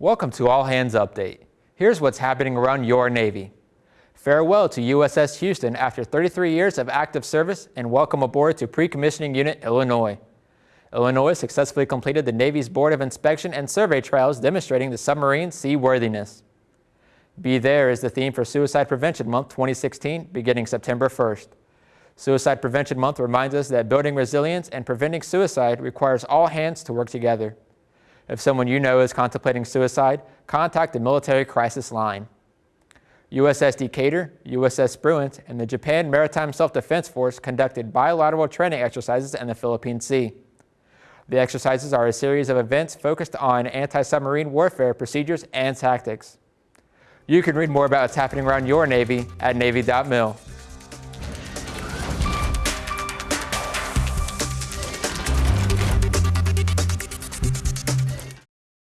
Welcome to All Hands Update. Here's what's happening around your Navy. Farewell to USS Houston after 33 years of active service and welcome aboard to Pre-Commissioning Unit Illinois. Illinois successfully completed the Navy's Board of Inspection and Survey trials demonstrating the submarine's seaworthiness. Be There is the theme for Suicide Prevention Month 2016 beginning September 1st. Suicide Prevention Month reminds us that building resilience and preventing suicide requires all hands to work together. If someone you know is contemplating suicide, contact the Military Crisis Line. USS Decatur, USS Spruance, and the Japan Maritime Self-Defense Force conducted bilateral training exercises in the Philippine Sea. The exercises are a series of events focused on anti-submarine warfare procedures and tactics. You can read more about what's happening around your Navy at Navy.mil.